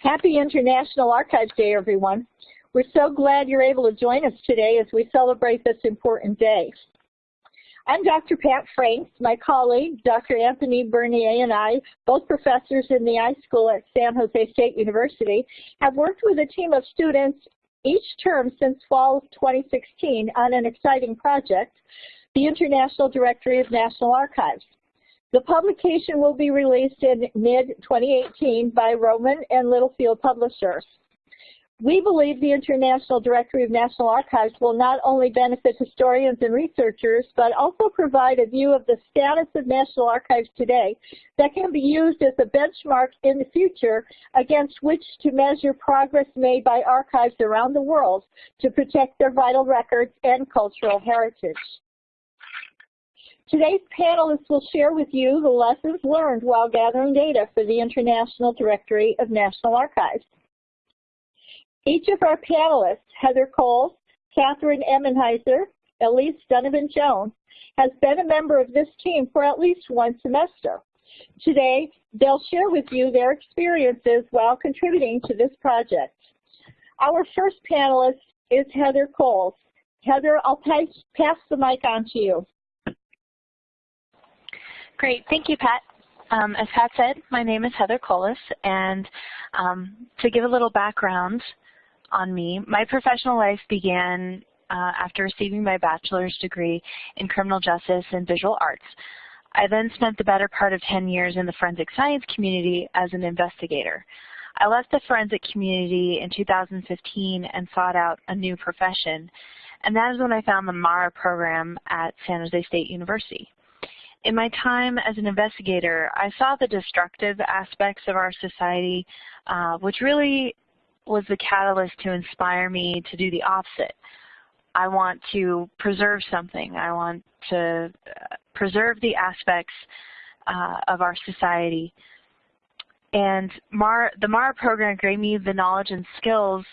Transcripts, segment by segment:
Happy International Archives Day, everyone. We're so glad you're able to join us today as we celebrate this important day. I'm Dr. Pat Franks. My colleague, Dr. Anthony Bernier, and I, both professors in the iSchool at San Jose State University, have worked with a team of students each term since fall of 2016 on an exciting project, the International Directory of National Archives. The publication will be released in mid-2018 by Rowman and Littlefield Publishers. We believe the International Directory of National Archives will not only benefit historians and researchers, but also provide a view of the status of National Archives today that can be used as a benchmark in the future against which to measure progress made by archives around the world to protect their vital records and cultural heritage. Today's panelists will share with you the lessons learned while gathering data for the International Directory of National Archives. Each of our panelists, Heather Coles, Catherine Emenhiser, Elise Donovan-Jones, has been a member of this team for at least one semester. Today, they'll share with you their experiences while contributing to this project. Our first panelist is Heather Coles. Heather, I'll pass the mic on to you. Great, thank you, Pat. Um, as Pat said, my name is Heather Coles, and um, to give a little background on me, my professional life began uh, after receiving my bachelor's degree in criminal justice and visual arts. I then spent the better part of 10 years in the forensic science community as an investigator. I left the forensic community in 2015 and sought out a new profession, and that is when I found the MARA program at San Jose State University. In my time as an investigator, I saw the destructive aspects of our society, uh, which really was the catalyst to inspire me to do the opposite. I want to preserve something. I want to uh, preserve the aspects uh, of our society. And MAR, the MARA program gave me the knowledge and skills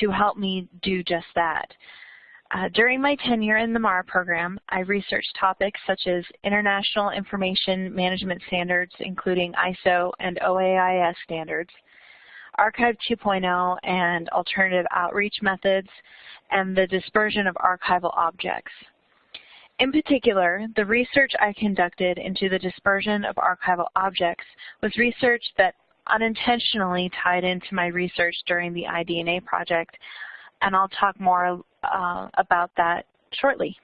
to help me do just that. Uh, during my tenure in the MARA program, I researched topics such as International Information Management Standards, including ISO and OAIS standards, Archive 2.0 and alternative outreach methods, and the dispersion of archival objects. In particular, the research I conducted into the dispersion of archival objects was research that unintentionally tied into my research during the iDNA project, and I'll talk more uh, about that shortly.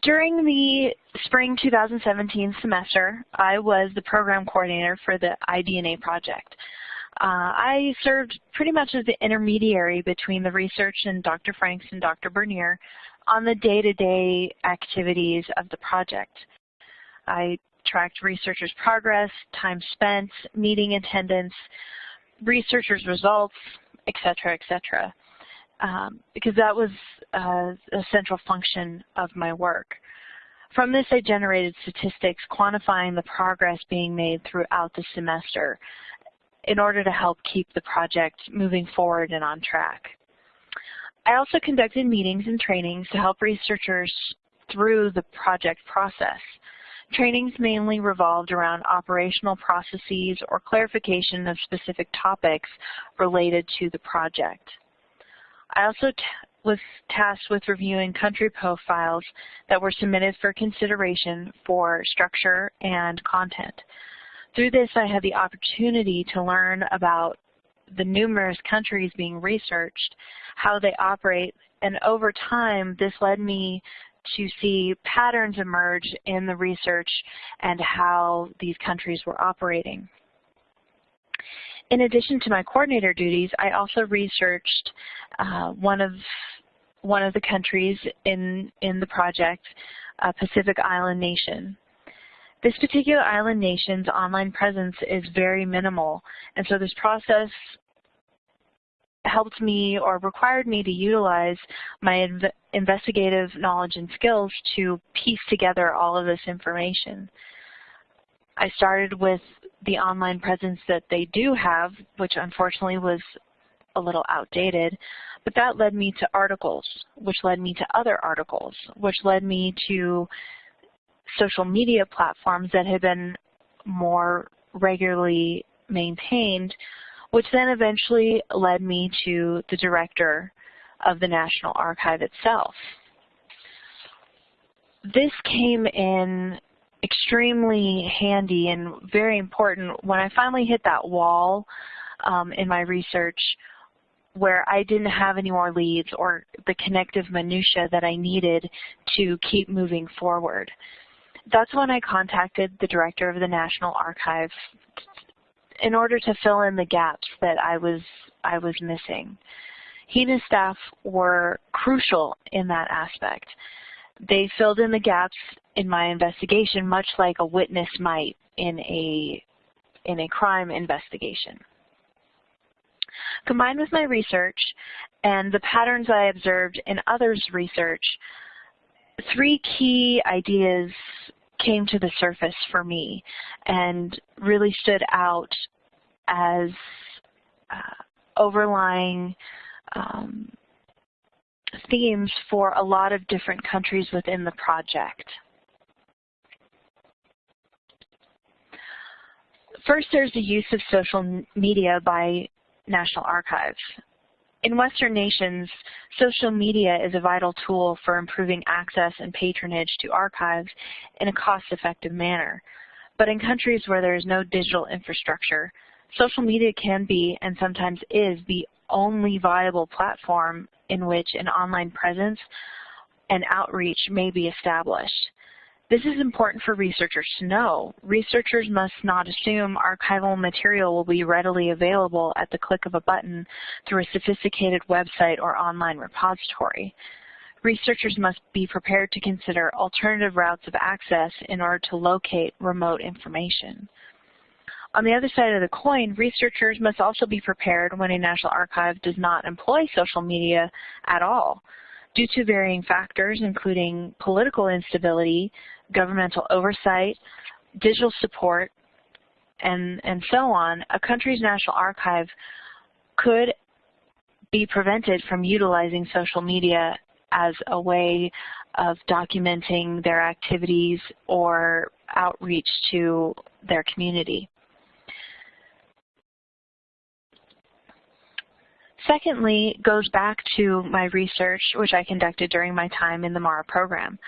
During the spring 2017 semester, I was the program coordinator for the iDNA project. Uh, I served pretty much as the intermediary between the research and Dr. Franks and Dr. Bernier on the day-to-day -day activities of the project. I tracked researchers' progress, time spent, meeting attendance, researchers' results, etc., etc um, because that was uh, a central function of my work. From this, I generated statistics quantifying the progress being made throughout the semester in order to help keep the project moving forward and on track. I also conducted meetings and trainings to help researchers through the project process. Trainings mainly revolved around operational processes or clarification of specific topics related to the project. I also was tasked with reviewing country profiles that were submitted for consideration for structure and content. Through this, I had the opportunity to learn about the numerous countries being researched, how they operate, and over time, this led me to see patterns emerge in the research and how these countries were operating. In addition to my coordinator duties, I also researched uh, one of one of the countries in in the project, uh, Pacific Island Nation. This particular island nation's online presence is very minimal, and so this process helped me or required me to utilize my inv investigative knowledge and skills to piece together all of this information. I started with the online presence that they do have, which unfortunately was a little outdated, but that led me to articles, which led me to other articles, which led me to social media platforms that had been more regularly maintained, which then eventually led me to the director of the National Archive itself. This came in extremely handy and very important when I finally hit that wall um, in my research where I didn't have any more leads or the connective minutia that I needed to keep moving forward. That's when I contacted the director of the National Archives in order to fill in the gaps that I was I was missing. He and his staff were crucial in that aspect. They filled in the gaps in my investigation much like a witness might in a in a crime investigation. Combined with my research and the patterns I observed in others' research, three key ideas came to the surface for me and really stood out as uh, overlying um, themes for a lot of different countries within the project. First, there's the use of social media by National Archives. In Western nations, social media is a vital tool for improving access and patronage to archives in a cost-effective manner. But in countries where there is no digital infrastructure, social media can be, and sometimes is, the only viable platform in which an online presence and outreach may be established. This is important for researchers to know. Researchers must not assume archival material will be readily available at the click of a button through a sophisticated website or online repository. Researchers must be prepared to consider alternative routes of access in order to locate remote information. On the other side of the coin, researchers must also be prepared when a National Archive does not employ social media at all. Due to varying factors, including political instability, governmental oversight, digital support, and, and so on, a country's national archive could be prevented from utilizing social media as a way of documenting their activities or outreach to their community. Secondly, goes back to my research, which I conducted during my time in the MARA program.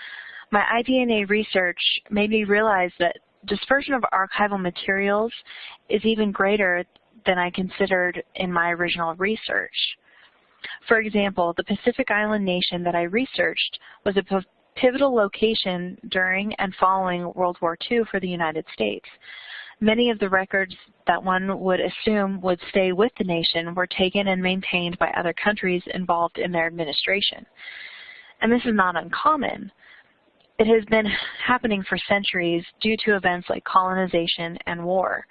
My iDNA research made me realize that dispersion of archival materials is even greater than I considered in my original research. For example, the Pacific Island nation that I researched was a pivotal location during and following World War II for the United States. Many of the records that one would assume would stay with the nation were taken and maintained by other countries involved in their administration. And this is not uncommon. It has been happening for centuries due to events like colonization and war.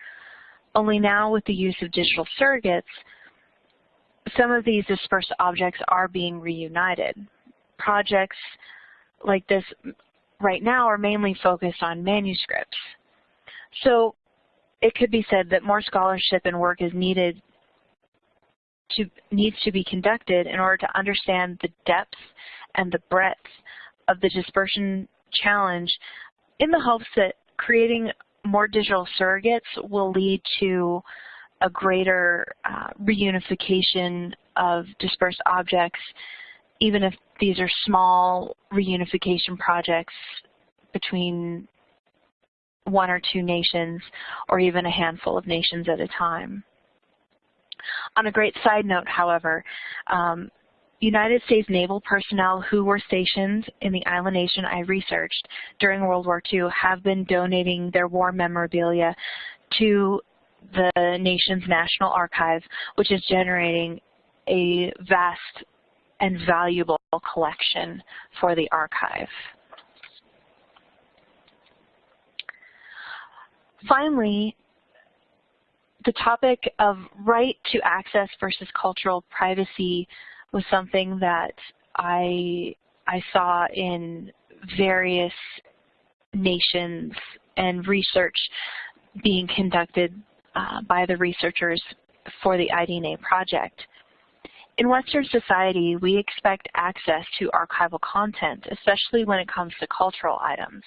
Only now with the use of digital surrogates, some of these dispersed objects are being reunited. Projects like this right now are mainly focused on manuscripts. So it could be said that more scholarship and work is needed to, needs to be conducted in order to understand the depth and the breadth of the dispersion challenge in the hopes that creating more digital surrogates will lead to a greater uh, reunification of dispersed objects, even if these are small reunification projects between one or two nations or even a handful of nations at a time. On a great side note, however, um, United States naval personnel who were stationed in the island nation I researched during World War II have been donating their war memorabilia to the nation's National Archive, which is generating a vast and valuable collection for the archive. Finally, the topic of right to access versus cultural privacy was something that I, I saw in various nations and research being conducted uh, by the researchers for the iDNA project. In Western society, we expect access to archival content, especially when it comes to cultural items.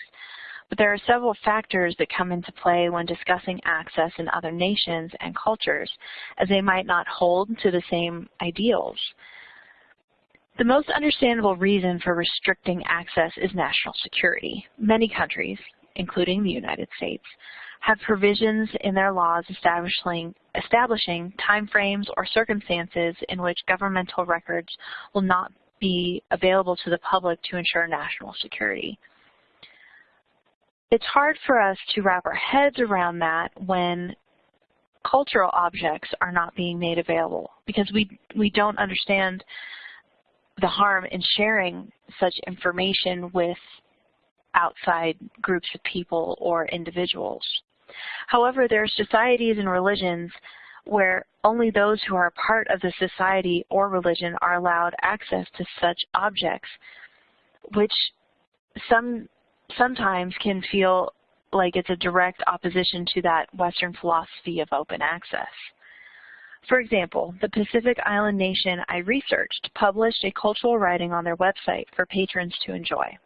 But there are several factors that come into play when discussing access in other nations and cultures, as they might not hold to the same ideals. The most understandable reason for restricting access is national security. Many countries, including the United States, have provisions in their laws establishing, establishing timeframes or circumstances in which governmental records will not be available to the public to ensure national security. It's hard for us to wrap our heads around that when cultural objects are not being made available because we, we don't understand the harm in sharing such information with outside groups of people or individuals. However, there are societies and religions where only those who are part of the society or religion are allowed access to such objects, which some sometimes can feel like it's a direct opposition to that Western philosophy of open access. For example, the Pacific Island nation I researched published a cultural writing on their website for patrons to enjoy.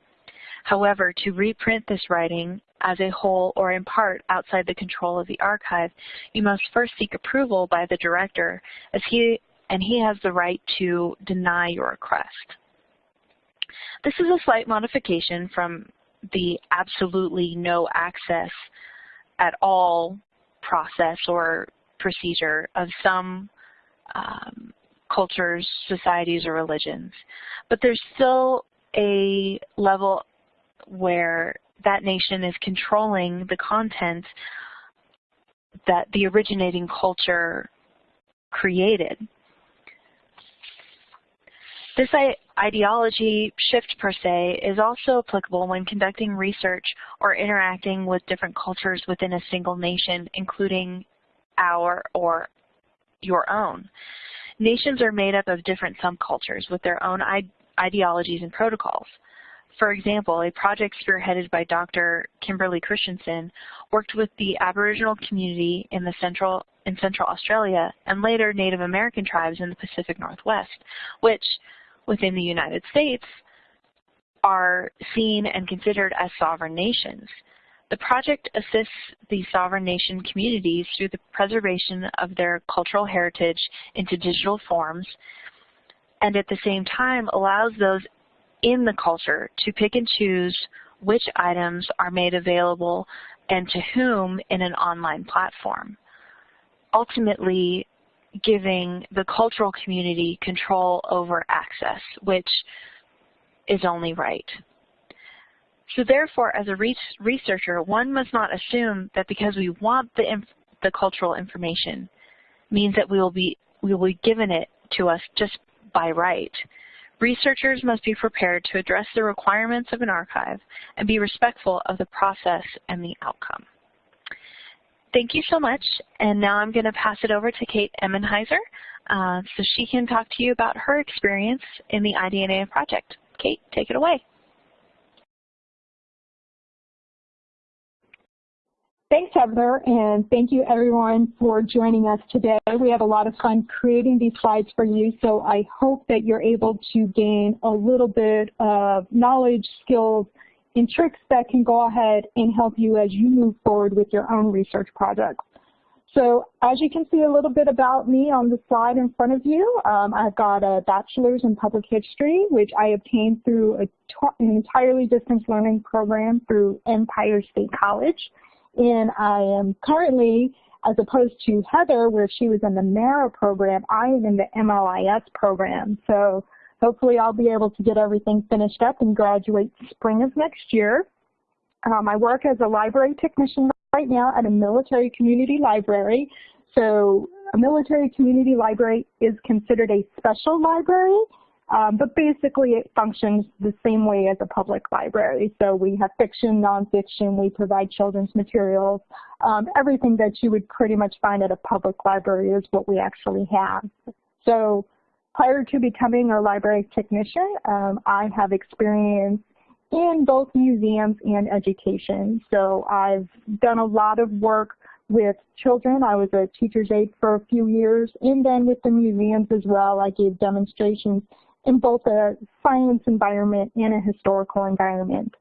However, to reprint this writing as a whole or in part outside the control of the archive, you must first seek approval by the director as he and he has the right to deny your request. This is a slight modification from the absolutely no access at all process or procedure of some um, cultures, societies, or religions. But there's still a level where that nation is controlling the content that the originating culture created. This ideology shift per se is also applicable when conducting research or interacting with different cultures within a single nation, including our or your own. Nations are made up of different subcultures with their own ideologies and protocols. For example, a project spearheaded by Dr. Kimberly Christensen worked with the Aboriginal community in, the central, in Central Australia and later Native American tribes in the Pacific Northwest, which, within the United States, are seen and considered as sovereign nations. The project assists the sovereign nation communities through the preservation of their cultural heritage into digital forms and at the same time allows those in the culture to pick and choose which items are made available and to whom in an online platform. Ultimately, giving the cultural community control over access, which is only right. So therefore, as a researcher, one must not assume that because we want the, the cultural information means that we will be we will be given it to us just by right. Researchers must be prepared to address the requirements of an archive and be respectful of the process and the outcome. Thank you so much, and now I'm going to pass it over to Kate Emmenheiser uh, so she can talk to you about her experience in the iDNA project. Kate, take it away. Thanks, Heather, and thank you everyone for joining us today. We have a lot of fun creating these slides for you, so I hope that you're able to gain a little bit of knowledge, skills, and tricks that can go ahead and help you as you move forward with your own research projects. So as you can see a little bit about me on the slide in front of you, um, I've got a bachelor's in public history, which I obtained through an entirely distance learning program through Empire State College. And I am currently, as opposed to Heather, where she was in the MARA program, I am in the MLIS program. So hopefully I'll be able to get everything finished up and graduate spring of next year. Um, I work as a library technician right now at a military community library. So a military community library is considered a special library um, but basically it functions the same way as a public library. So we have fiction, nonfiction, we provide children's materials. Um, everything that you would pretty much find at a public library is what we actually have. So prior to becoming a library technician, um, I have experience in both museums and education. So I've done a lot of work with children. I was a teacher's aide for a few years, and then with the museums as well. I gave demonstrations in both a science environment and a historical environment.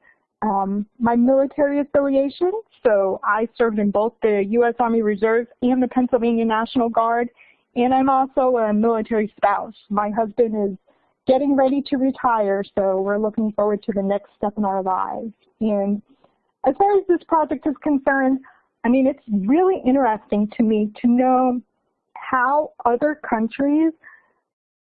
um, my military affiliation. So I served in both the U.S. Army Reserve and the Pennsylvania National Guard. And I'm also a military spouse. My husband is getting ready to retire, so we're looking forward to the next step in our lives. And as far as this project is concerned, I mean, it's really interesting to me to know how other countries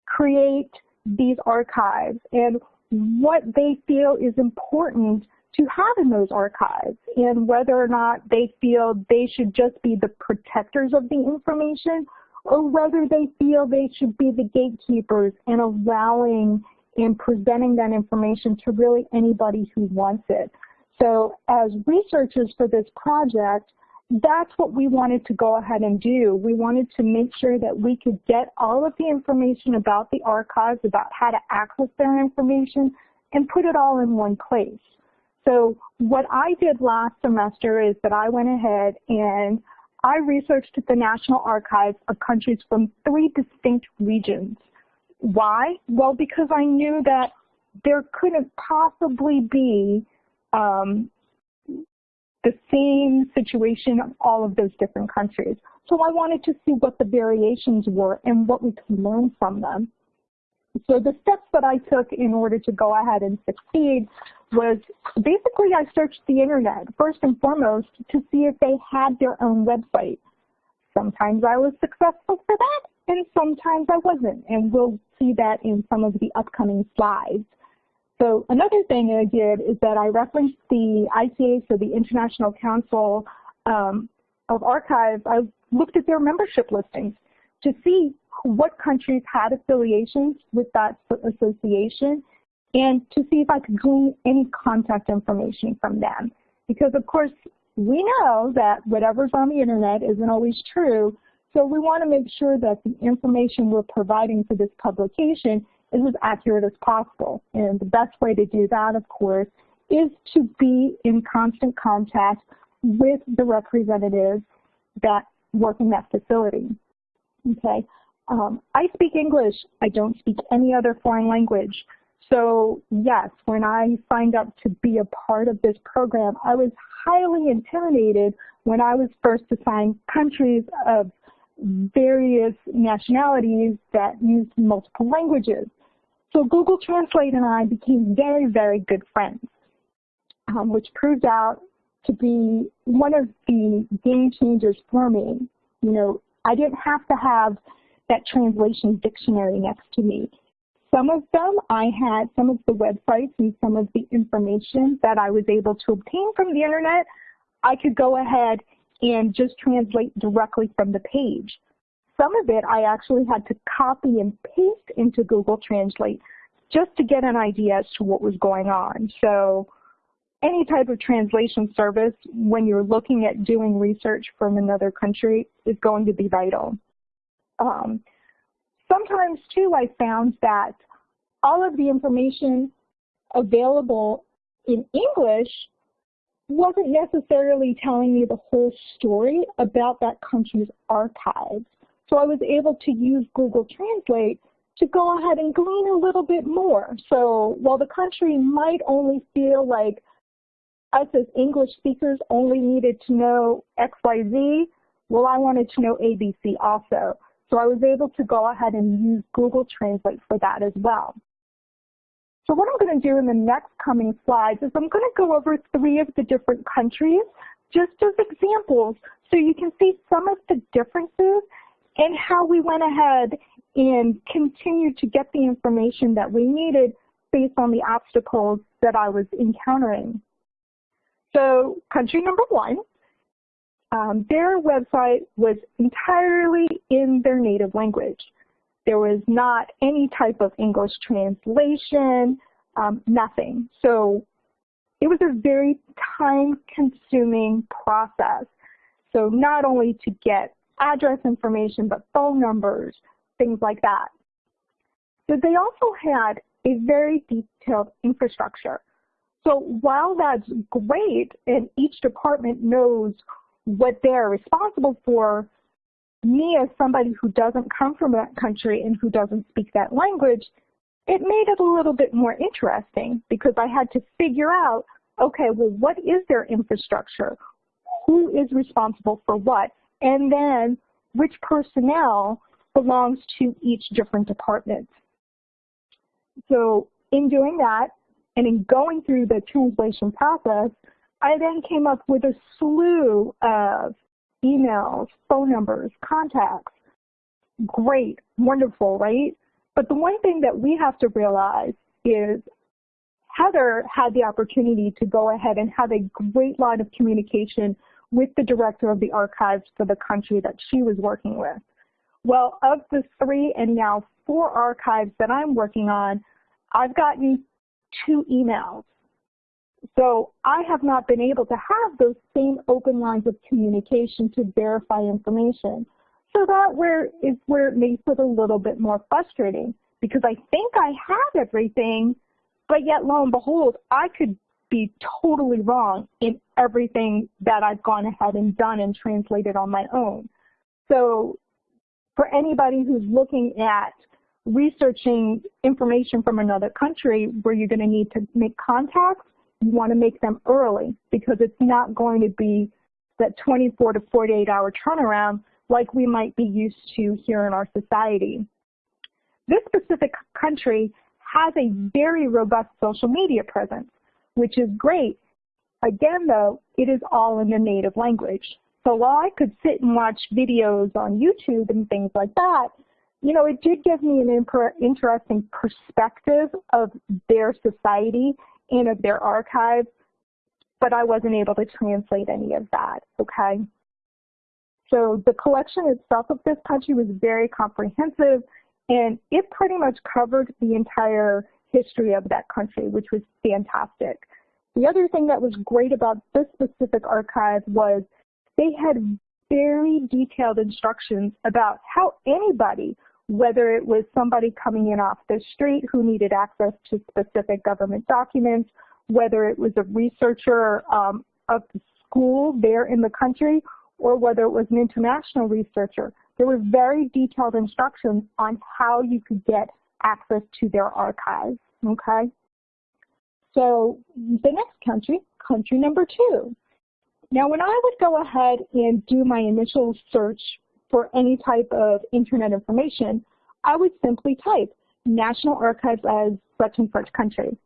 create these archives and what they feel is important to have in those archives and whether or not they feel they should just be the protectors of the information or whether they feel they should be the gatekeepers and allowing and presenting that information to really anybody who wants it. So as researchers for this project, that's what we wanted to go ahead and do. We wanted to make sure that we could get all of the information about the archives, about how to access their information, and put it all in one place. So what I did last semester is that I went ahead and I researched the National Archives of countries from three distinct regions. Why? Well, because I knew that there couldn't possibly be um, the same situation of all of those different countries. So I wanted to see what the variations were and what we could learn from them. So the steps that I took in order to go ahead and succeed was basically I searched the internet first and foremost to see if they had their own website. Sometimes I was successful for that and sometimes I wasn't and we'll see that in some of the upcoming slides. So another thing I did is that I referenced the ICA, so the International Council um, of Archives. I looked at their membership listings to see what countries had affiliations with that association and to see if I could glean any contact information from them. Because of course, we know that whatever's on the internet isn't always true, so we want to make sure that the information we're providing for this publication is as accurate as possible. And the best way to do that, of course, is to be in constant contact with the representatives that work in that facility. Okay, um, I speak English. I don't speak any other foreign language. So yes, when I signed up to be a part of this program, I was highly intimidated when I was first assigned countries of various nationalities that used multiple languages. So Google Translate and I became very, very good friends, um, which proved out to be one of the game changers for me. You know, I didn't have to have that translation dictionary next to me. Some of them I had, some of the websites and some of the information that I was able to obtain from the internet, I could go ahead and just translate directly from the page. Some of it I actually had to copy and paste into Google Translate just to get an idea as to what was going on. So any type of translation service when you're looking at doing research from another country is going to be vital. Um, sometimes too I found that all of the information available in English wasn't necessarily telling me the whole story about that country's archives. So I was able to use Google Translate to go ahead and glean a little bit more. So while the country might only feel like us as English speakers only needed to know XYZ, well, I wanted to know ABC also. So I was able to go ahead and use Google Translate for that as well. So what I'm going to do in the next coming slides is I'm going to go over three of the different countries just as examples so you can see some of the differences and how we went ahead and continued to get the information that we needed based on the obstacles that I was encountering. So country number one, um, their website was entirely in their native language. There was not any type of English translation, um, nothing. So it was a very time-consuming process. So not only to get address information, but phone numbers, things like that. So they also had a very detailed infrastructure. So while that's great and each department knows what they're responsible for, me as somebody who doesn't come from that country and who doesn't speak that language, it made it a little bit more interesting because I had to figure out okay, well, what is their infrastructure? Who is responsible for what? And then which personnel belongs to each different department. So in doing that, and in going through the translation process, I then came up with a slew of emails, phone numbers, contacts. Great, wonderful, right? But the one thing that we have to realize is Heather had the opportunity to go ahead and have a great line of communication with the director of the archives for the country that she was working with. Well, of the three and now four archives that I'm working on, I've gotten two emails. So I have not been able to have those same open lines of communication to verify information. So that where is where it makes it a little bit more frustrating because I think I have everything, but yet lo and behold, I could be totally wrong in everything that I've gone ahead and done and translated on my own. So for anybody who's looking at researching information from another country where you're going to need to make contacts, you want to make them early because it's not going to be that 24 to 48 hour turnaround like we might be used to here in our society. This specific country has a very robust social media presence, which is great. Again, though, it is all in the native language. So while I could sit and watch videos on YouTube and things like that, you know, it did give me an interesting perspective of their society and of their archives, but I wasn't able to translate any of that, okay? So the collection itself of this country was very comprehensive, and it pretty much covered the entire history of that country, which was fantastic. The other thing that was great about this specific archive was they had very detailed instructions about how anybody whether it was somebody coming in off the street who needed access to specific government documents, whether it was a researcher um, of the school there in the country, or whether it was an international researcher. There were very detailed instructions on how you could get access to their archives, okay? So the next country, country number two. Now when I would go ahead and do my initial search for any type of internet information, I would simply type National Archives as such and such country.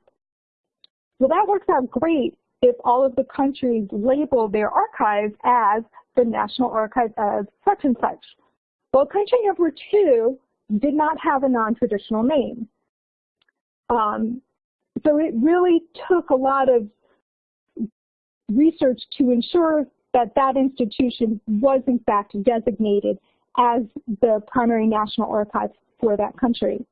Well, that works out great if all of the countries label their archives as the National Archives as such and such. Well, country number two did not have a non-traditional name. Um, so it really took a lot of research to ensure that that institution was in fact designated as the primary national archive for that country.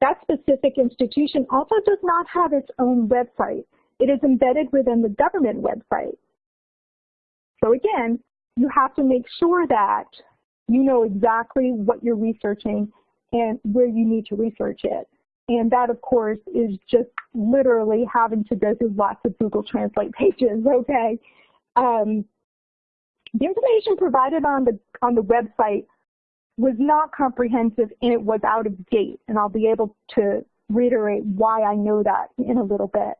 That specific institution also does not have its own website. It is embedded within the government website. So again, you have to make sure that you know exactly what you're researching and where you need to research it. And that, of course, is just literally having to go through lots of Google Translate pages, okay? Um, the information provided on the, on the website was not comprehensive and it was out of date. And I'll be able to reiterate why I know that in a little bit.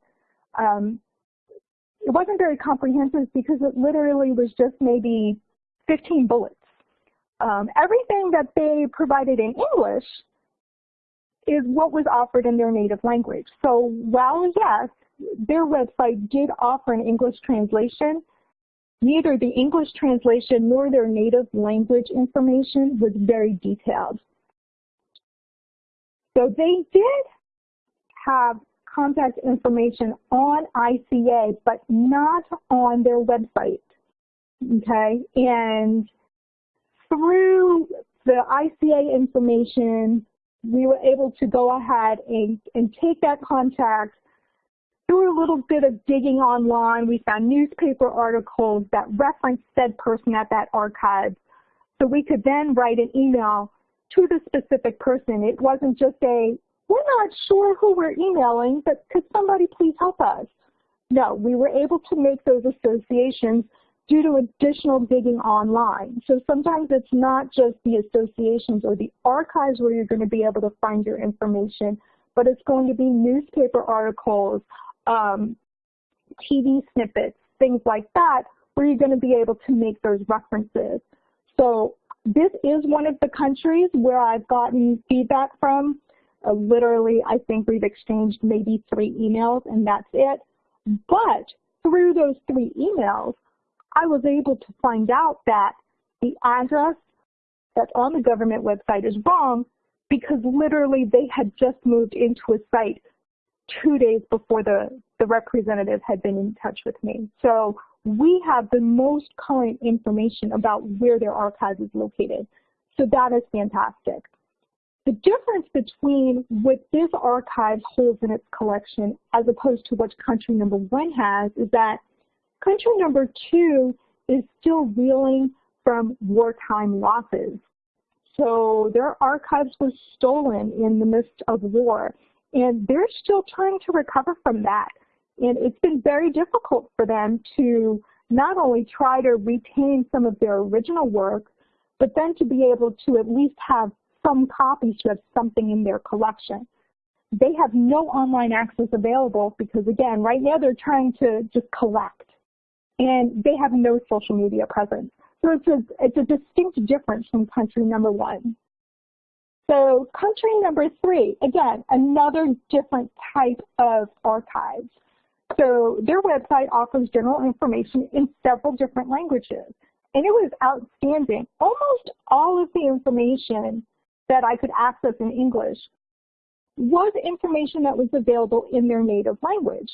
Um, it wasn't very comprehensive because it literally was just maybe 15 bullets. Um, everything that they provided in English is what was offered in their native language. So while, yes, their website did offer an English translation, Neither the English translation nor their native language information was very detailed. So they did have contact information on ICA, but not on their website. Okay, and through the ICA information, we were able to go ahead and, and take that contact through a little bit of digging online, we found newspaper articles that referenced said person at that archive. So we could then write an email to the specific person. It wasn't just a, we're not sure who we're emailing, but could somebody please help us? No, we were able to make those associations due to additional digging online. So sometimes it's not just the associations or the archives where you're going to be able to find your information, but it's going to be newspaper articles, um, TV snippets, things like that, where you're going to be able to make those references. So this is one of the countries where I've gotten feedback from. Uh, literally, I think we've exchanged maybe three emails and that's it. But through those three emails, I was able to find out that the address that's on the government website is wrong because literally they had just moved into a site two days before the, the representative had been in touch with me. So we have the most current information about where their archive is located. So that is fantastic. The difference between what this archive holds in its collection as opposed to what country number one has is that country number two is still reeling from wartime losses. So their archives were stolen in the midst of war, and they're still trying to recover from that. And it's been very difficult for them to not only try to retain some of their original work, but then to be able to at least have some copies to have something in their collection. They have no online access available because, again, right now they're trying to just collect. And they have no social media presence. So it's a, it's a distinct difference from country number one. So country number three, again, another different type of archives. So their website offers general information in several different languages. And it was outstanding. Almost all of the information that I could access in English was information that was available in their native language.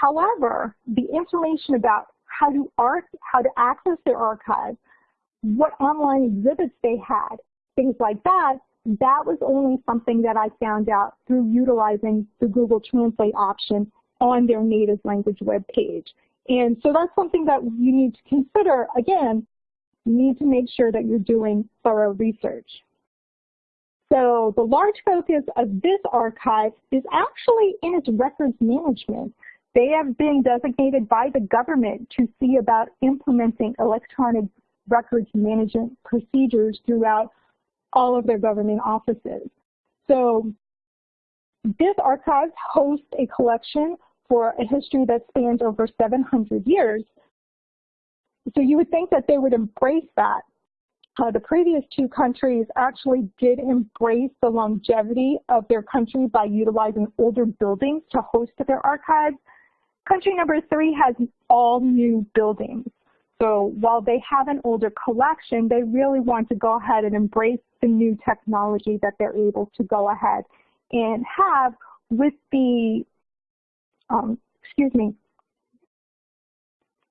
However, the information about how to art, how to access their archive, what online exhibits they had, things like that, that was only something that I found out through utilizing the Google Translate option on their native language web page. And so that's something that you need to consider. Again, you need to make sure that you're doing thorough research. So the large focus of this archive is actually in its records management. They have been designated by the government to see about implementing electronic records management procedures throughout all of their government offices. So this archive hosts a collection for a history that spans over 700 years. So you would think that they would embrace that. Uh, the previous two countries actually did embrace the longevity of their country by utilizing older buildings to host their archives. Country number three has all new buildings. So while they have an older collection, they really want to go ahead and embrace the new technology that they're able to go ahead and have with the, um, excuse me,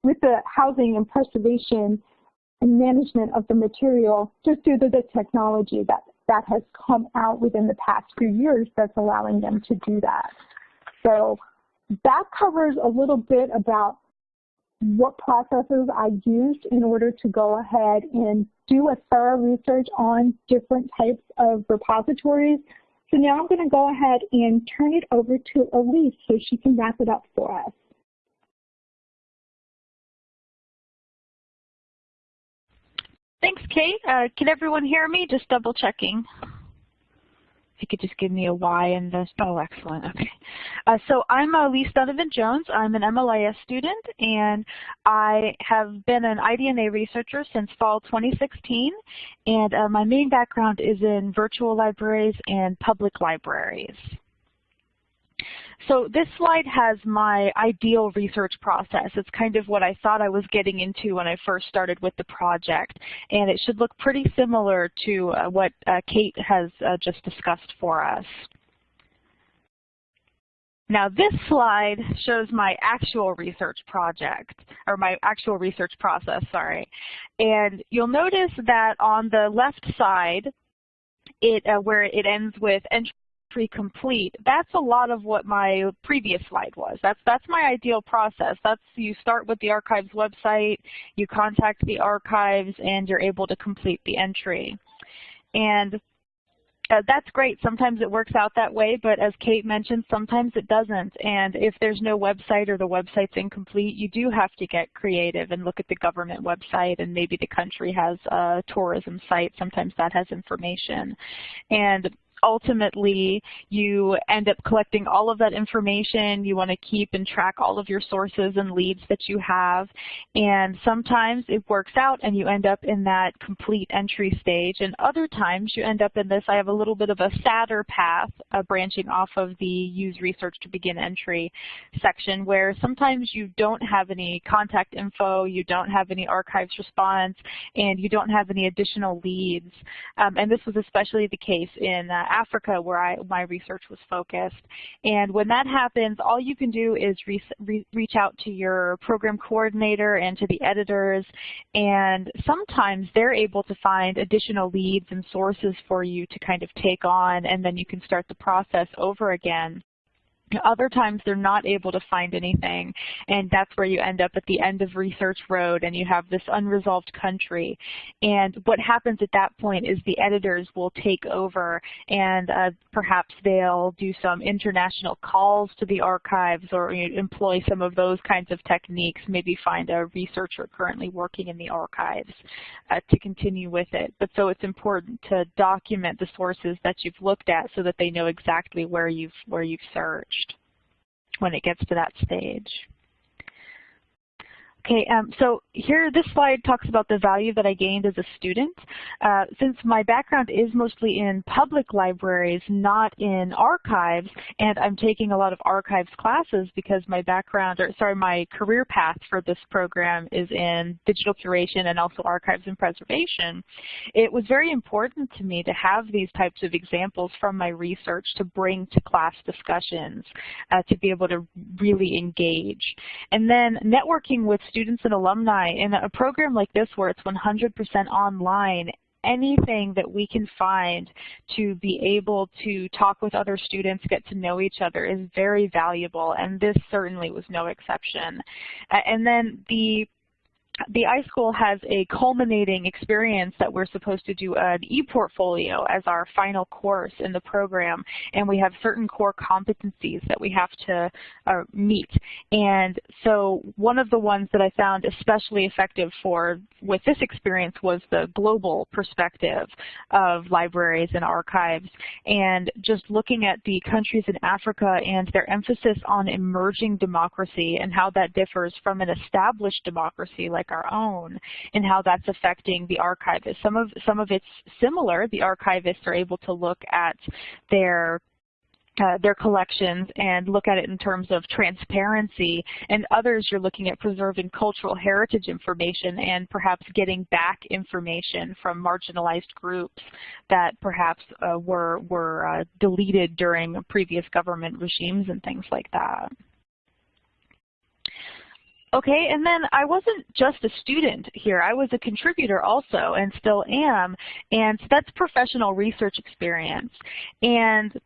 with the housing and preservation and management of the material just due to the technology that, that has come out within the past few years that's allowing them to do that. So that covers a little bit about what processes I used in order to go ahead and do a thorough research on different types of repositories. So now I'm going to go ahead and turn it over to Elise so she can wrap it up for us. Thanks, Kate. Uh, can everyone hear me? Just double checking. If you could just give me a Y and this. Oh, excellent. Okay. Uh, so I'm Elise Donovan Jones. I'm an MLIS student, and I have been an iDNA researcher since fall 2016. And uh, my main background is in virtual libraries and public libraries. So this slide has my ideal research process. It's kind of what I thought I was getting into when I first started with the project. And it should look pretty similar to uh, what uh, Kate has uh, just discussed for us. Now this slide shows my actual research project, or my actual research process, sorry. And you'll notice that on the left side, it, uh, where it ends with entry complete, that's a lot of what my previous slide was. That's, that's my ideal process. That's you start with the archives website, you contact the archives, and you're able to complete the entry. And uh, that's great. Sometimes it works out that way, but as Kate mentioned, sometimes it doesn't. And if there's no website or the website's incomplete, you do have to get creative and look at the government website and maybe the country has a tourism site. Sometimes that has information. And ultimately you end up collecting all of that information. You want to keep and track all of your sources and leads that you have. And sometimes it works out and you end up in that complete entry stage. And other times you end up in this, I have a little bit of a sadder path uh, branching off of the use research to begin entry section where sometimes you don't have any contact info, you don't have any archives response, and you don't have any additional leads. Um, and this was especially the case in uh, Uh, Africa where I, my research was focused. And when that happens, all you can do is re re reach out to your program coordinator and to the editors, and sometimes they're able to find additional leads and sources for you to kind of take on, and then you can start the process over again. Other times they're not able to find anything, and that's where you end up at the end of research road and you have this unresolved country. And what happens at that point is the editors will take over and uh, perhaps they'll do some international calls to the archives or you know, employ some of those kinds of techniques, maybe find a researcher currently working in the archives uh, to continue with it. But so it's important to document the sources that you've looked at so that they know exactly where you've, where you've searched when it gets to that stage. Okay, um, so here this slide talks about the value that I gained as a student. Uh, since my background is mostly in public libraries, not in archives, and I'm taking a lot of archives classes because my background, or sorry, my career path for this program is in digital curation and also archives and preservation, it was very important to me to have these types of examples from my research to bring to class discussions, uh, to be able to really engage. And then networking with students and alumni in a program like this where it's 100% online anything that we can find to be able to talk with other students, get to know each other is very valuable, and this certainly was no exception. And then the the iSchool has a culminating experience that we're supposed to do an e-portfolio as our final course in the program, and we have certain core competencies that we have to uh, meet. And so one of the ones that I found especially effective for with this experience was the global perspective of libraries and archives, and just looking at the countries in Africa and their emphasis on emerging democracy and how that differs from an established democracy like like our own and how that's affecting the archivists. Some of, some of it's similar. The archivists are able to look at their uh, their collections and look at it in terms of transparency, and others you're looking at preserving cultural heritage information and perhaps getting back information from marginalized groups that perhaps uh, were, were uh, deleted during previous government regimes and things like that. Okay, and then I wasn't just a student here. I was a contributor also and still am, and so that's professional research experience. And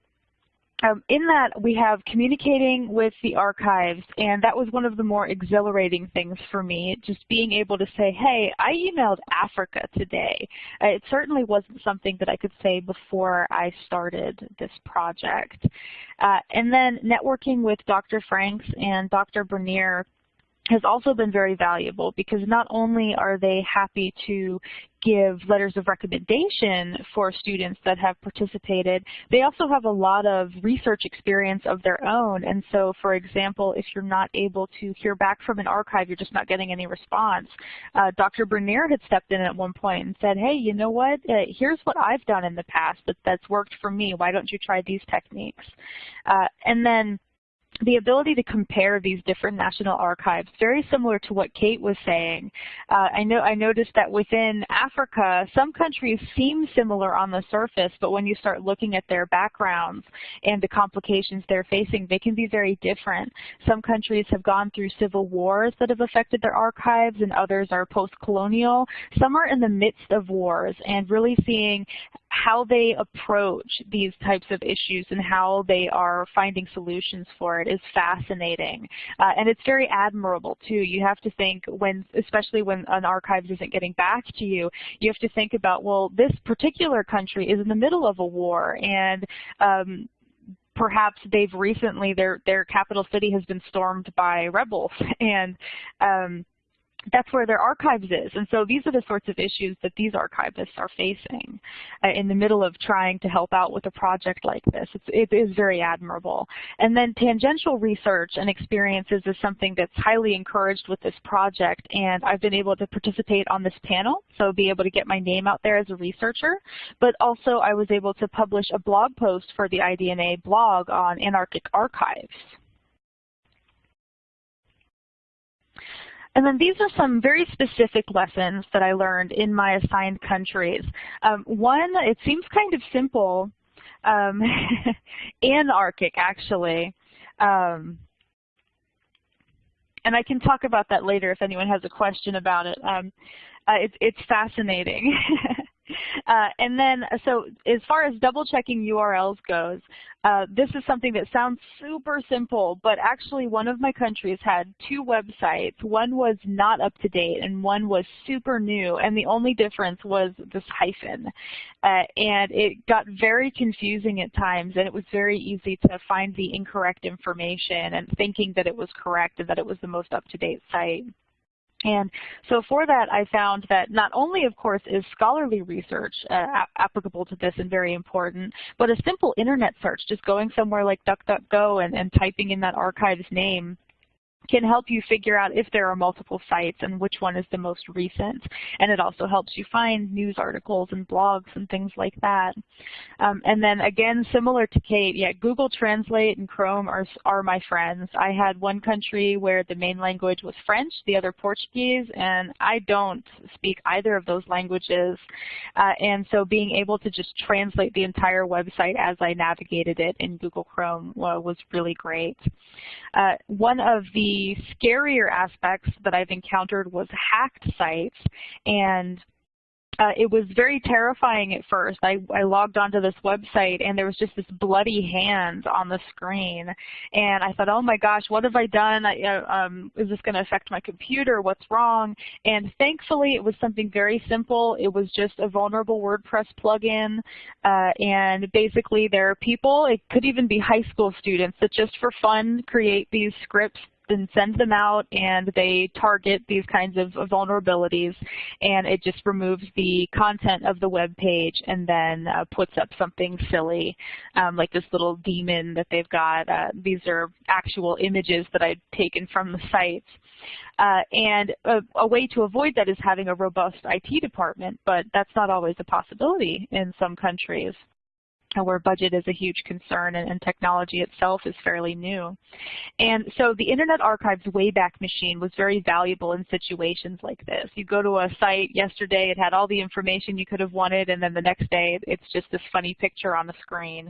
um, in that, we have communicating with the archives, and that was one of the more exhilarating things for me, just being able to say, hey, I emailed Africa today. Uh, it certainly wasn't something that I could say before I started this project. Uh, and then networking with Dr. Franks and Dr. Bernier has also been very valuable because not only are they happy to give letters of recommendation for students that have participated, they also have a lot of research experience of their own. And so, for example, if you're not able to hear back from an archive, you're just not getting any response. Uh, Dr. Bernier had stepped in at one point and said, hey, you know what, uh, here's what I've done in the past that, that's worked for me. Why don't you try these techniques? Uh, and then the ability to compare these different national archives, very similar to what Kate was saying. Uh, I know I noticed that within Africa, some countries seem similar on the surface, but when you start looking at their backgrounds and the complications they're facing, they can be very different. Some countries have gone through civil wars that have affected their archives, and others are post-colonial. Some are in the midst of wars and really seeing how they approach these types of issues and how they are finding solutions for it is fascinating. Uh, and it's very admirable too. You have to think when, especially when an archives isn't getting back to you, you have to think about, well, this particular country is in the middle of a war and um, perhaps they've recently, their, their capital city has been stormed by rebels and um, that's where their archives is. And so these are the sorts of issues that these archivists are facing uh, in the middle of trying to help out with a project like this. It's, it is very admirable. And then tangential research and experiences is something that's highly encouraged with this project. And I've been able to participate on this panel, so be able to get my name out there as a researcher. But also I was able to publish a blog post for the IDNA blog on Antarctic archives. And then these are some very specific lessons that I learned in my assigned countries. Um, one, it seems kind of simple, um, Antarctic actually. Um, and I can talk about that later if anyone has a question about it. Um, uh, it it's fascinating. Uh, and then, so as far as double checking URLs goes, uh, this is something that sounds super simple, but actually one of my countries had two websites. One was not up to date and one was super new, and the only difference was this hyphen. Uh, and it got very confusing at times, and it was very easy to find the incorrect information and thinking that it was correct and that it was the most up-to-date site. And so for that, I found that not only, of course, is scholarly research uh, applicable to this and very important, but a simple internet search, just going somewhere like DuckDuckGo and, and typing in that archive's name can help you figure out if there are multiple sites and which one is the most recent. And it also helps you find news articles and blogs and things like that. Um, and then again, similar to Kate, yeah, Google Translate and Chrome are, are my friends. I had one country where the main language was French, the other Portuguese, and I don't speak either of those languages. Uh, and so being able to just translate the entire website as I navigated it in Google Chrome uh, was really great. Uh, one of the the scarier aspects that I've encountered was hacked sites and uh, it was very terrifying at first. I, I logged onto this website and there was just this bloody hand on the screen. And I thought, oh my gosh, what have I done? I, uh, um, is this going to affect my computer? What's wrong? And thankfully, it was something very simple. It was just a vulnerable WordPress plugin. Uh, and basically, there are people, it could even be high school students, that just for fun create these scripts and send them out and they target these kinds of vulnerabilities and it just removes the content of the web page and then uh, puts up something silly um, like this little demon that they've got. Uh, these are actual images that I've taken from the sites. Uh, and a, a, way to avoid that is having a robust IT department, but that's not always a possibility in some countries where budget is a huge concern and, and, technology itself is fairly new. And so the Internet Archive's Wayback Machine was very valuable in situations like this. You go to a site yesterday, it had all the information you could have wanted, and then the next day it's just this funny picture on the screen.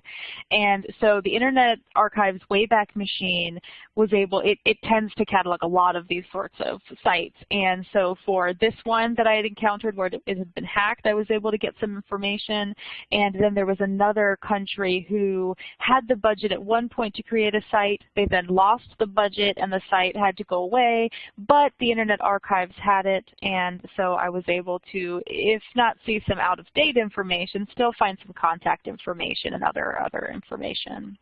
And so the Internet Archive's Wayback Machine was able, it, it tends to catalog a lot of these sorts of sites. And so for this one that I had encountered where it had been hacked, I was able to get some information. And then there was another country who had the budget at one point to create a site. They then lost the budget and the site had to go away, but the Internet Archives had it, and so I was able to, if not see some out-of-date information, still find some contact information and other, other information.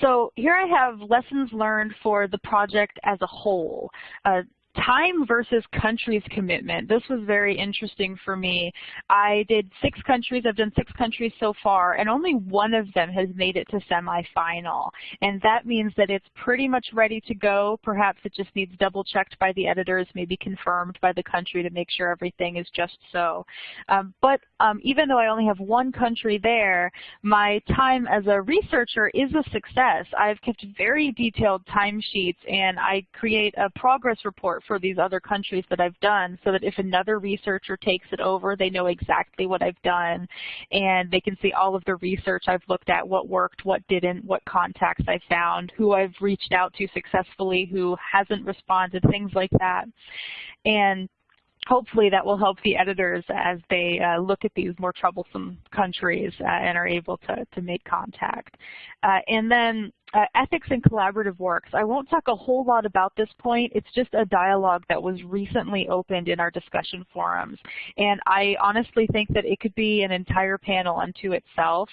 So here I have lessons learned for the project as a whole. Uh, time versus countries commitment. This was very interesting for me. I did six countries. I've done six countries so far, and only one of them has made it to semifinal. And that means that it's pretty much ready to go. Perhaps it just needs double checked by the editors, maybe confirmed by the country to make sure everything is just so. Um, but um, even though I only have one country there, my time as a researcher is a success. I've kept very detailed timesheets, and I create a progress report for these other countries that I've done so that if another researcher takes it over, they know exactly what I've done and they can see all of the research I've looked at, what worked, what didn't, what contacts I found, who I've reached out to successfully, who hasn't responded, things like that. And hopefully that will help the editors as they uh, look at these more troublesome countries uh, and are able to, to make contact. Uh, and then uh, ethics and collaborative works. I won't talk a whole lot about this point. It's just a dialogue that was recently opened in our discussion forums. And I honestly think that it could be an entire panel unto itself.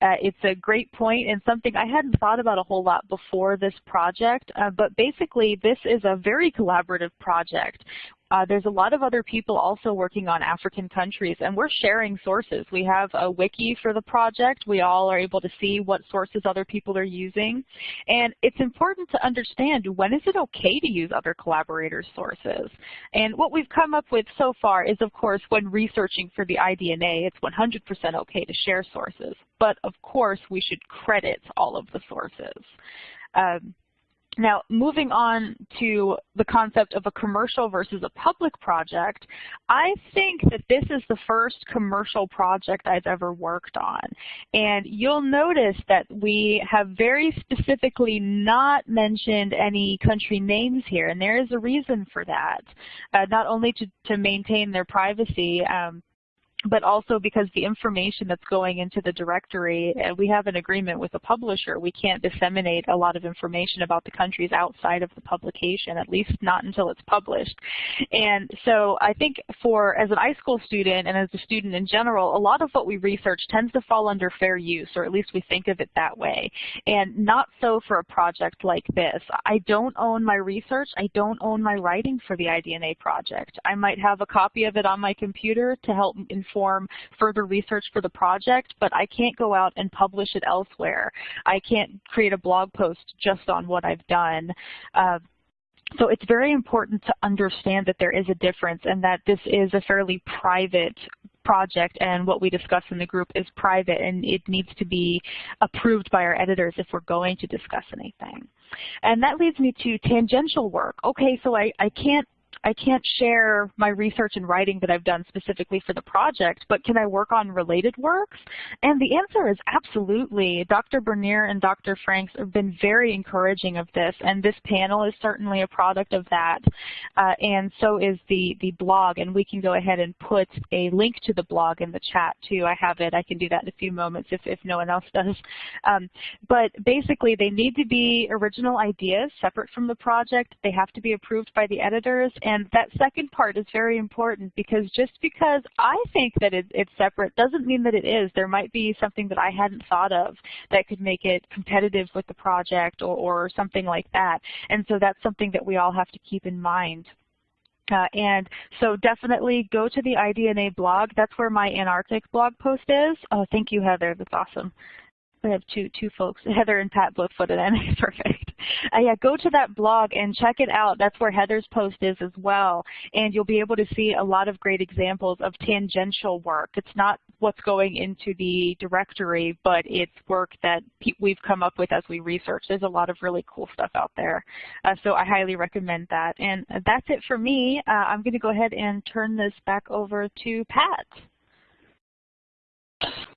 Uh, it's a great point and something I hadn't thought about a whole lot before this project. Uh, but basically, this is a very collaborative project uh, there's a lot of other people also working on African countries, and we're sharing sources. We have a wiki for the project. We all are able to see what sources other people are using. And it's important to understand when is it okay to use other collaborators' sources. And what we've come up with so far is, of course, when researching for the IDNA, it's 100% okay to share sources. But, of course, we should credit all of the sources. Um, now, moving on to the concept of a commercial versus a public project, I think that this is the first commercial project I've ever worked on. And you'll notice that we have very specifically not mentioned any country names here, and there is a reason for that. Uh, not only to, to maintain their privacy, um, but also because the information that's going into the directory, and we have an agreement with the publisher, we can't disseminate a lot of information about the countries outside of the publication, at least not until it's published. And so I think for, as an iSchool student and as a student in general, a lot of what we research tends to fall under fair use, or at least we think of it that way. And not so for a project like this. I don't own my research, I don't own my writing for the IDNA project. I might have a copy of it on my computer to help inform inform further research for the project, but I can't go out and publish it elsewhere. I can't create a blog post just on what I've done. Uh, so it's very important to understand that there is a difference and that this is a fairly private project and what we discuss in the group is private and it needs to be approved by our editors if we're going to discuss anything. And that leads me to tangential work. Okay, so I, I can't I can't share my research and writing that I've done specifically for the project, but can I work on related works? And the answer is absolutely. Dr. Bernier and Dr. Franks have been very encouraging of this, and this panel is certainly a product of that. Uh, and so is the, the blog, and we can go ahead and put a link to the blog in the chat too. I have it. I can do that in a few moments if, if no one else does. Um, but basically, they need to be original ideas separate from the project. They have to be approved by the editors, and that second part is very important because just because I think that it, it's separate doesn't mean that it is. There might be something that I hadn't thought of that could make it competitive with the project or, or something like that. And so that's something that we all have to keep in mind. Uh, and so definitely go to the IDNA blog. That's where my Antarctic blog post is. Oh, thank you, Heather. That's awesome. We have two two folks, Heather and Pat both put it in. Perfect. Uh, yeah, go to that blog and check it out. That's where Heather's post is as well. And you'll be able to see a lot of great examples of tangential work. It's not what's going into the directory, but it's work that we've come up with as we research. There's a lot of really cool stuff out there. Uh, so I highly recommend that. And that's it for me. Uh, I'm going to go ahead and turn this back over to Pat.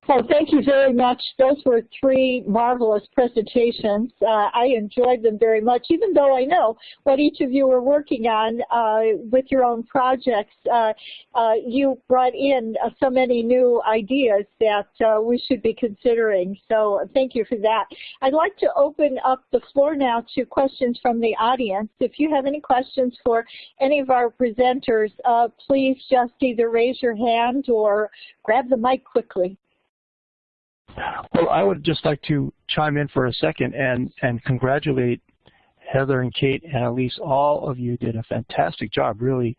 Well, thank you very much. Those were three marvelous presentations. Uh, I enjoyed them very much, even though I know what each of you are working on uh, with your own projects. Uh, uh you brought in uh, so many new ideas that uh, we should be considering. So thank you for that. I'd like to open up the floor now to questions from the audience. If you have any questions for any of our presenters, please just either raise your hand or grab the mic quickly. Well, I would just like to chime in for a second and, and congratulate Heather and Kate and Elise. All of you did a fantastic job. Really,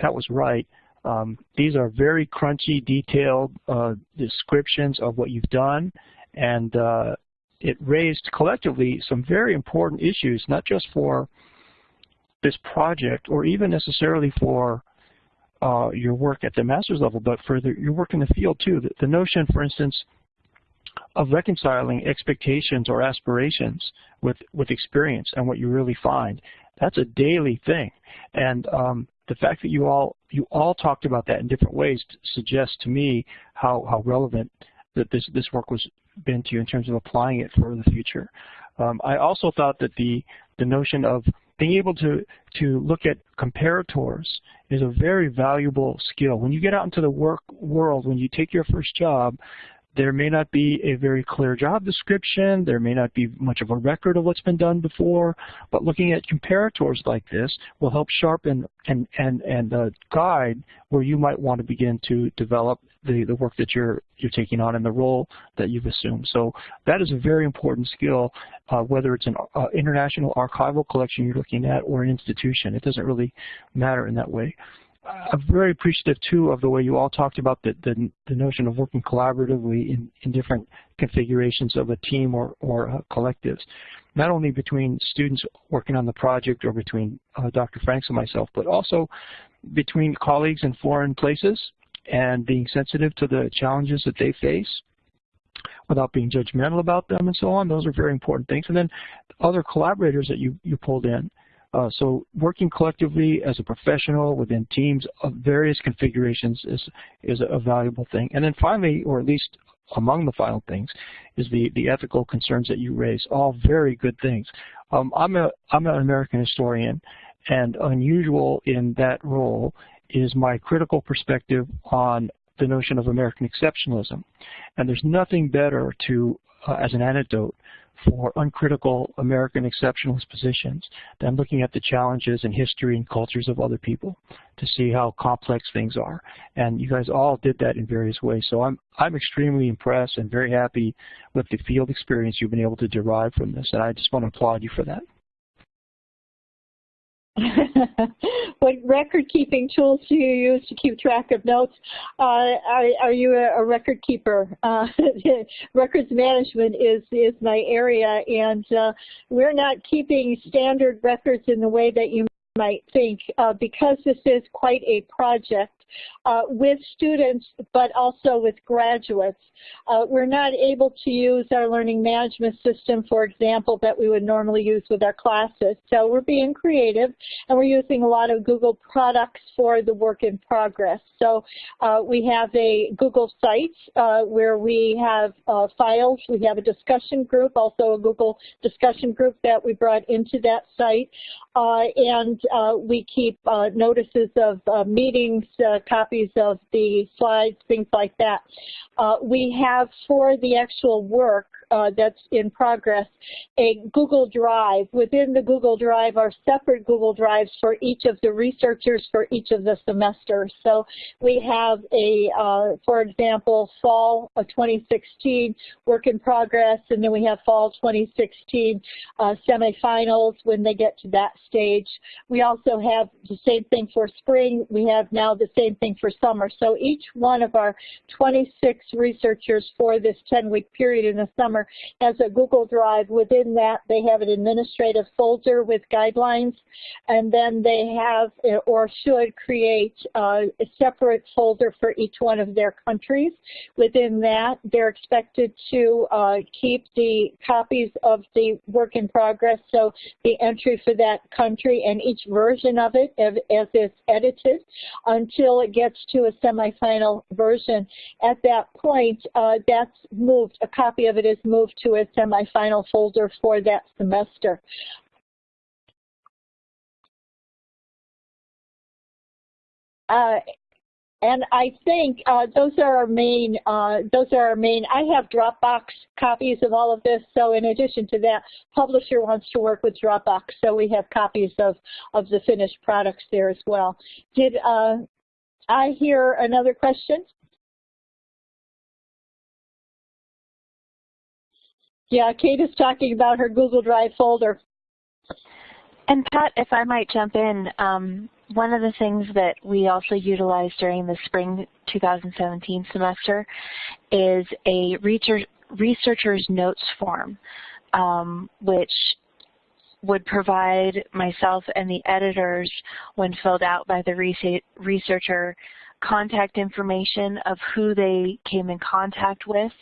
that was right. Um, these are very crunchy, detailed uh, descriptions of what you've done, and uh, it raised collectively some very important issues, not just for this project or even necessarily for uh, your work at the master's level, but for the, your work in the field too. The, the notion, for instance, of reconciling expectations or aspirations with, with experience and what you really find. That's a daily thing. And um, the fact that you all you all talked about that in different ways suggests to me how, how relevant that this, this work was been to you in terms of applying it for the future. Um, I also thought that the, the notion of being able to, to look at comparators is a very valuable skill. When you get out into the work world, when you take your first job, there may not be a very clear job description, there may not be much of a record of what's been done before, but looking at comparators like this will help sharpen and, and, and uh, guide where you might want to begin to develop the, the work that you're, you're taking on and the role that you've assumed. So that is a very important skill, uh, whether it's an uh, international archival collection you're looking at or an institution. It doesn't really matter in that way. I'm very appreciative too of the way you all talked about the, the, the notion of working collaboratively in, in different configurations of a team or, or uh, collectives, not only between students working on the project or between uh, Dr. Franks and myself, but also between colleagues in foreign places and being sensitive to the challenges that they face without being judgmental about them and so on. Those are very important things. And then other collaborators that you, you pulled in. Uh, so working collectively as a professional within teams of various configurations is, is a valuable thing. And then finally, or at least among the final things, is the, the ethical concerns that you raise. All very good things. Um, I'm, a, I'm an American historian, and unusual in that role is my critical perspective on the notion of American exceptionalism. And there's nothing better to, uh, as an anecdote, for uncritical American exceptionalist positions than looking at the challenges and history and cultures of other people to see how complex things are. And you guys all did that in various ways. So I'm, I'm extremely impressed and very happy with the field experience you've been able to derive from this. And I just want to applaud you for that. what record-keeping tools do you use to keep track of notes? Uh, are, are, you a, a, record keeper? Uh, records management is, is my area, and uh, we're not keeping standard records in the way that you might think uh, because this is quite a project uh, with students, but also with graduates. Uh, we're not able to use our learning management system, for example, that we would normally use with our classes. So we're being creative, and we're using a lot of Google products for the work in progress. So uh, we have a Google site uh, where we have uh, files. We have a discussion group, also a Google discussion group that we brought into that site. Uh, and we keep notices of meetings, copies of the slides, things like that. Uh, we have for the actual work uh, that's in progress a Google Drive. Within the Google Drive are separate Google Drives for each of the researchers for each of the semesters. So we have a, uh, for example, fall of 2016 work in progress, and then we have fall 2016 uh, semifinals when they get to that stage. We also have the same thing for spring. We have now the same thing for summer. So each one of our 26 researchers for this 10-week period in the summer has a Google Drive. Within that, they have an administrative folder with guidelines, and then they have or should create uh, a separate folder for each one of their countries. Within that, they're expected to uh, keep the copies of the work in progress, so the entry for that country and each version of it as, as it's edited until it gets to a semifinal version. At that point, uh, that's moved, a copy of it is moved to a semifinal folder for that semester. Uh, and I think uh, those are our main, uh, those are our main, I have Dropbox copies of all of this. So in addition to that, publisher wants to work with Dropbox. So we have copies of, of the finished products there as well. Did uh, I hear another question? Yeah, Kate is talking about her Google Drive folder. And Pat, if I might jump in, um, one of the things that we also utilized during the spring 2017 semester is a researcher's notes form, um, which would provide myself and the editors, when filled out by the researcher, contact information of who they came in contact with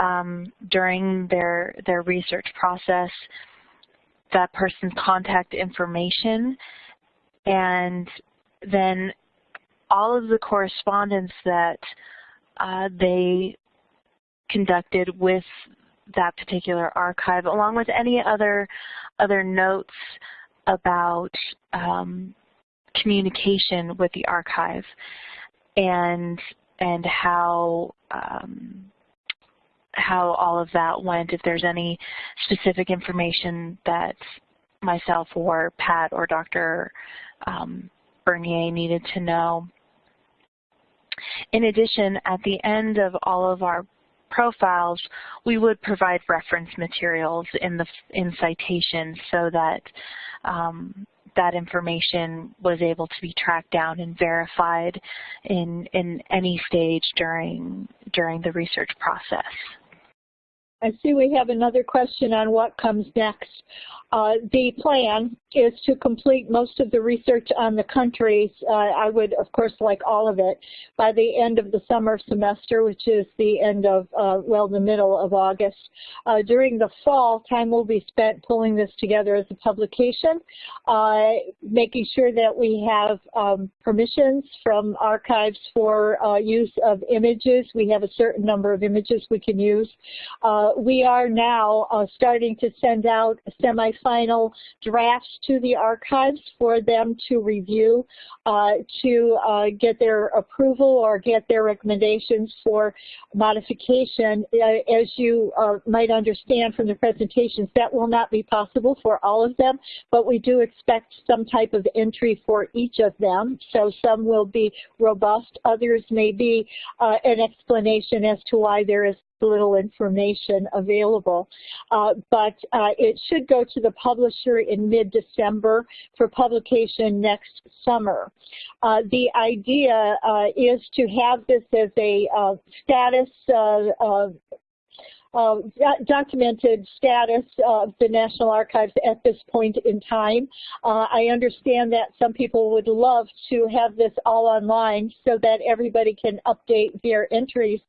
um, during their, their research process, that person's contact information, and then all of the correspondence that uh, they conducted with that particular archive, along with any other other notes about um, communication with the archive and and how um, how all of that went, if there's any specific information that myself or Pat or Dr. Um, Bernier needed to know. In addition, at the end of all of our profiles, we would provide reference materials in the in citations so that um, that information was able to be tracked down and verified in in any stage during during the research process. I see we have another question on what comes next. Uh, the plan is to complete most of the research on the countries. Uh, I would, of course, like all of it by the end of the summer semester, which is the end of, uh, well, the middle of August. Uh, during the fall, time will be spent pulling this together as a publication, uh, making sure that we have um, permissions from archives for uh, use of images. We have a certain number of images we can use. we are now starting to send out semi final drafts to the archives for them to review uh, to uh, get their approval or get their recommendations for modification. Uh, as you uh, might understand from the presentations, that will not be possible for all of them, but we do expect some type of entry for each of them. So some will be robust, others may be uh, an explanation as to why there is little information available. Uh, but uh, it should go to the publisher in mid-December for publication next summer. Uh, the idea uh, is to have this as a uh, status uh, documented status of the National Archives at this point in time. Uh, I understand that some people would love to have this all online so that everybody can update their entries,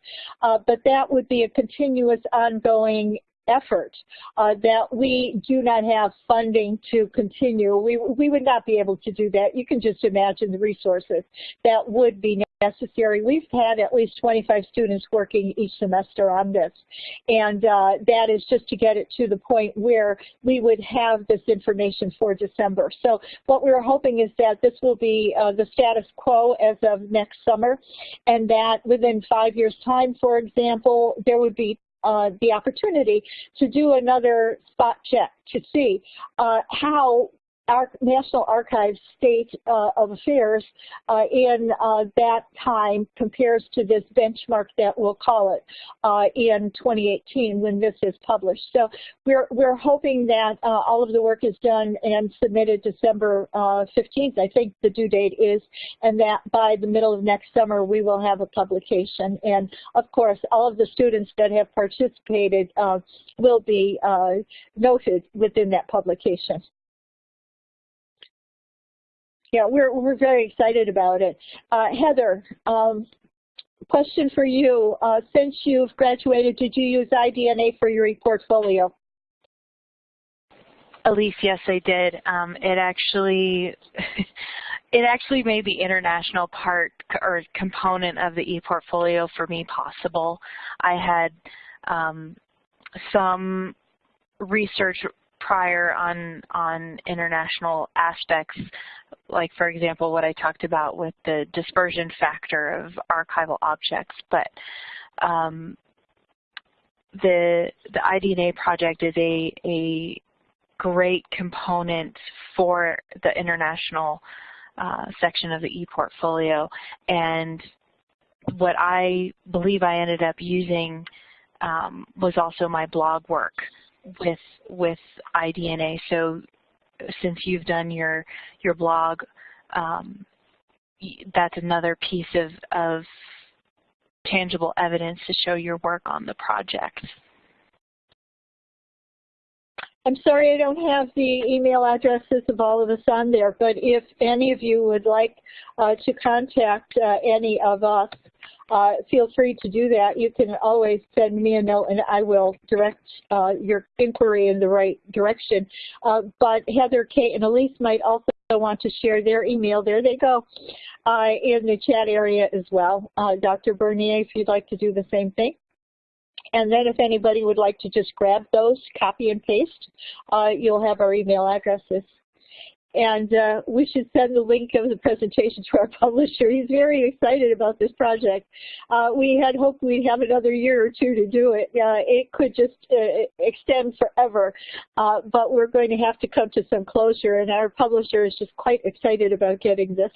uh, but that would be a continuous ongoing effort uh, that we do not have funding to continue. We, we would not be able to do that. You can just imagine the resources that would be necessary. We've had at least 25 students working each semester on this. And uh, that is just to get it to the point where we would have this information for December. So what we're hoping is that this will be uh, the status quo as of next summer and that within five years time, for example, there would be uh, the opportunity to do another spot check to see uh, how our National Archives state uh, of affairs uh, in uh, that time compares to this benchmark that we'll call it uh, in 2018 when this is published. So we're, we're hoping that uh, all of the work is done and submitted December 15th, uh, I think the due date is, and that by the middle of next summer we will have a publication. And of course, all of the students that have participated will be noted within that publication yeah, we're, we're very excited about it. Uh, Heather, um, question for you. Uh, since you've graduated, did you use iDNA for your ePortfolio? Elise, yes, I did. Um, it actually, it actually made the international part or component of the ePortfolio for me possible. I had um, some research prior on on international aspects, like for example what I talked about with the dispersion factor of archival objects. But um, the the iDNA project is a a great component for the international uh, section of the e-portfolio. and what I believe I ended up using um, was also my blog work with with iDNA. So since you've done your your blog, um, that's another piece of, of tangible evidence to show your work on the project. I'm sorry I don't have the email addresses of all of us on there, but if any of you would like uh, to contact uh, any of us, uh, feel free to do that. You can always send me a note and I will direct uh, your inquiry in the right direction. Uh, but Heather, Kate, and Elise might also want to share their email. There they go uh, in the chat area as well. Uh, Dr. Bernier, if you'd like to do the same thing. And then if anybody would like to just grab those, copy and paste, uh, you'll have our email addresses. And uh, we should send the link of the presentation to our publisher. He's very excited about this project. Uh, we had hoped we'd have another year or two to do it. Uh, it could just uh, extend forever, uh, but we're going to have to come to some closure, and our publisher is just quite excited about getting this